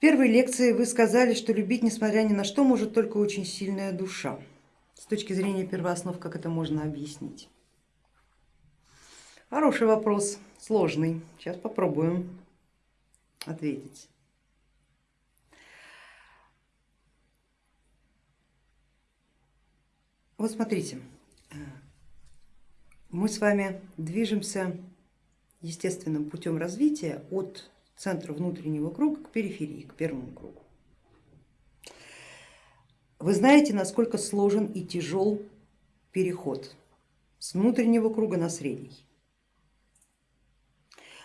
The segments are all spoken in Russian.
первой лекции вы сказали, что любить, несмотря ни на что, может только очень сильная душа. С точки зрения первооснов, как это можно объяснить? Хороший вопрос, сложный. Сейчас попробуем ответить. Вот смотрите, мы с вами движемся естественным путем развития от центра внутреннего круга к периферии, к первому кругу. Вы знаете, насколько сложен и тяжел переход с внутреннего круга на средний.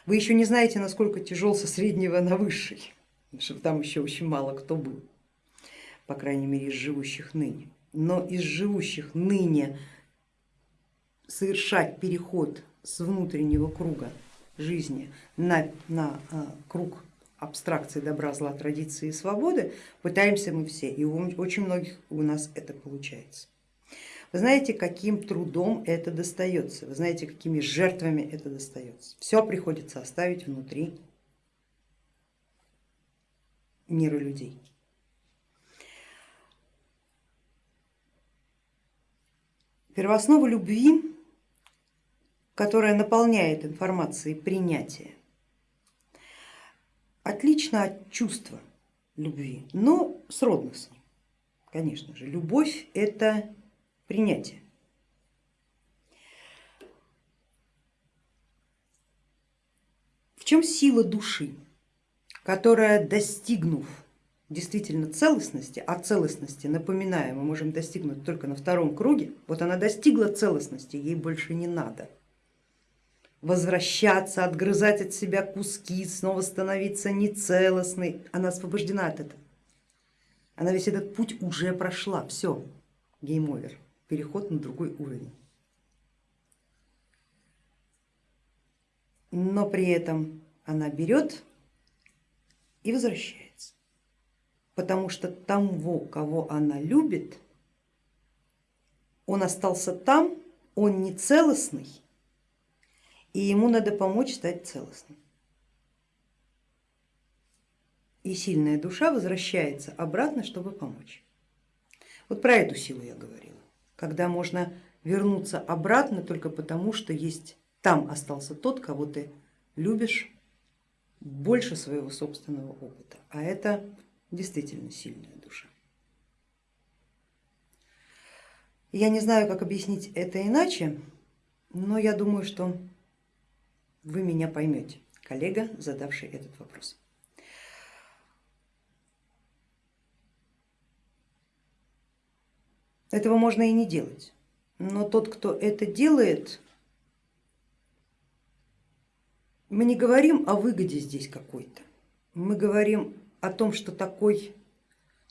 Вы еще не знаете, насколько тяжел со среднего на высший, потому что там еще очень мало кто был, по крайней мере из живущих ныне. Но из живущих ныне совершать переход с внутреннего круга жизни на, на а, круг абстракции добра, зла, традиции и свободы пытаемся мы все, и у очень многих у нас это получается. Вы знаете, каким трудом это достается, вы знаете, какими жертвами это достается. Все приходится оставить внутри мира людей. Первооснова любви, которая наполняет информацией принятия, отлично от чувства любви, но сродных с ним. Конечно же, любовь это принятие. В чем сила души, которая, достигнув действительно целостности, а целостности, напоминаю, мы можем достигнуть только на втором круге, вот она достигла целостности, ей больше не надо возвращаться, отгрызать от себя куски, снова становиться нецелостной, она освобождена от этого. Она весь этот путь уже прошла, все, game over переход на другой уровень. Но при этом она берет и возвращается, потому что того, кого она любит, он остался там, он не целостный, и ему надо помочь стать целостным. И сильная душа возвращается обратно, чтобы помочь. Вот про эту силу я говорила когда можно вернуться обратно только потому, что есть там остался тот, кого ты любишь больше своего собственного опыта, а это действительно сильная душа. Я не знаю, как объяснить это иначе, но я думаю, что вы меня поймете, коллега, задавший этот вопрос. Этого можно и не делать. Но тот, кто это делает, мы не говорим о выгоде здесь какой-то, мы говорим о том, что такой,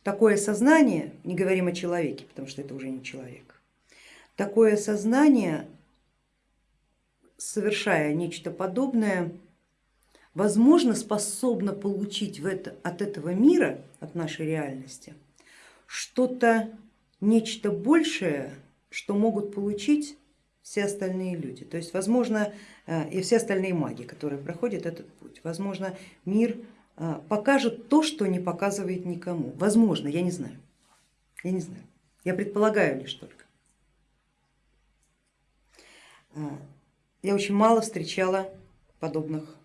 такое сознание, не говорим о человеке, потому что это уже не человек, такое сознание, совершая нечто подобное, возможно, способно получить в это, от этого мира, от нашей реальности, что-то нечто большее, что могут получить все остальные люди. То есть, возможно, э, и все остальные маги, которые проходят этот путь. Возможно, мир э, покажет то, что не показывает никому. Возможно, я не знаю. Я не знаю. Я предполагаю лишь только. Я очень мало встречала подобных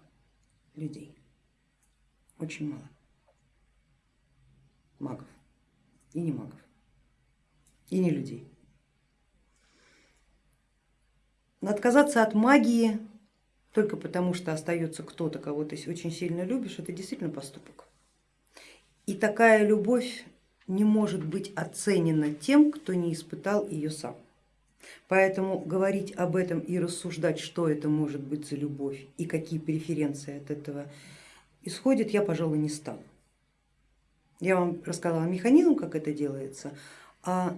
людей. Очень мало. Магов и не магов и не людей. Но отказаться от магии только потому, что остается кто-то, кого ты очень сильно любишь, это действительно поступок. И такая любовь не может быть оценена тем, кто не испытал ее сам. Поэтому говорить об этом и рассуждать, что это может быть за любовь и какие преференции от этого исходят, я, пожалуй, не стану. Я вам рассказала механизм, как это делается, а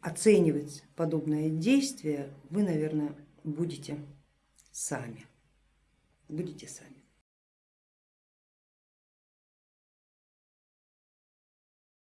оценивать подобное действие вы, наверное, будете сами. Будете сами.